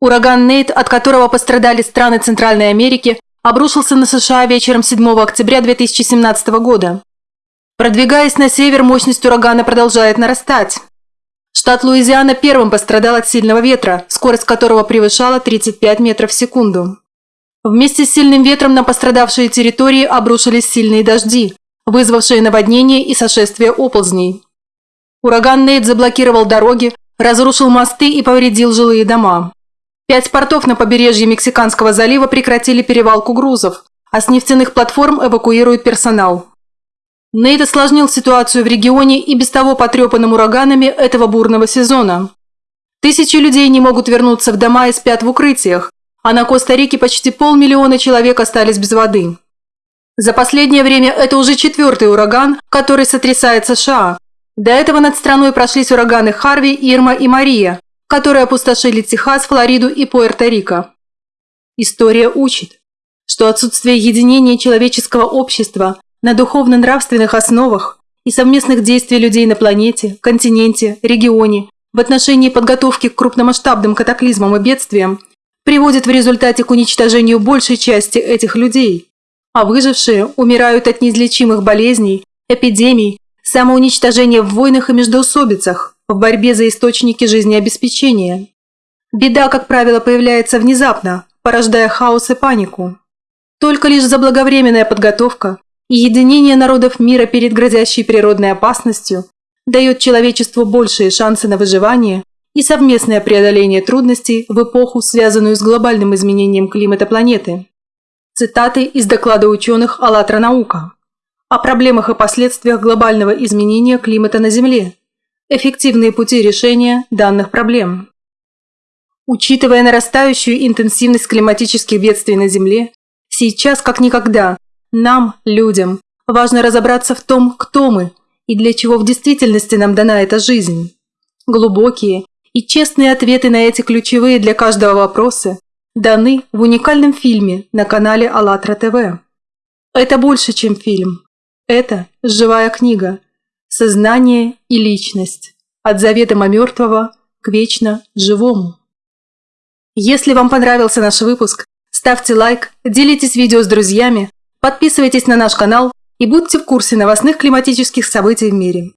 Ураган Нейт, от которого пострадали страны Центральной Америки, обрушился на США вечером 7 октября 2017 года. Продвигаясь на север, мощность урагана продолжает нарастать. Штат Луизиана первым пострадал от сильного ветра, скорость которого превышала 35 метров в секунду. Вместе с сильным ветром на пострадавшие территории обрушились сильные дожди, вызвавшие наводнение и сошествие оползней. Ураган Нейт заблокировал дороги, разрушил мосты и повредил жилые дома. Пять портов на побережье Мексиканского залива прекратили перевалку грузов, а с нефтяных платформ эвакуируют персонал. Нейт осложнил ситуацию в регионе и без того потрепанным ураганами этого бурного сезона. Тысячи людей не могут вернуться в дома и спят в укрытиях, а на Коста-Рике почти полмиллиона человек остались без воды. За последнее время это уже четвертый ураган, который сотрясает США. До этого над страной прошлись ураганы Харви, Ирма и Мария, которые опустошили Техас, Флориду и Пуэрто-Рико. История учит, что отсутствие единения человеческого общества на духовно-нравственных основах и совместных действий людей на планете, континенте, регионе в отношении подготовки к крупномасштабным катаклизмам и бедствиям приводит в результате к уничтожению большей части этих людей, а выжившие умирают от неизлечимых болезней, эпидемий, самоуничтожения в войнах и междоусобицах, в борьбе за источники жизнеобеспечения. Беда, как правило, появляется внезапно, порождая хаос и панику. Только лишь заблаговременная подготовка и единение народов мира перед грозящей природной опасностью дает человечеству большие шансы на выживание и совместное преодоление трудностей в эпоху, связанную с глобальным изменением климата планеты. Цитаты из доклада ученых «АЛЛАТРА наука» о проблемах и последствиях глобального изменения климата на Земле, эффективные пути решения данных проблем. Учитывая нарастающую интенсивность климатических бедствий на Земле, сейчас как никогда нам, людям, важно разобраться в том, кто мы и для чего в действительности нам дана эта жизнь. Глубокие и честные ответы на эти ключевые для каждого вопросы даны в уникальном фильме на канале АЛЛАТРА ТВ. Это больше, чем фильм. Это живая книга – сознание и личность, от заведомо мертвого к вечно живому. Если вам понравился наш выпуск, ставьте лайк, делитесь видео с друзьями, подписывайтесь на наш канал и будьте в курсе новостных климатических событий в мире.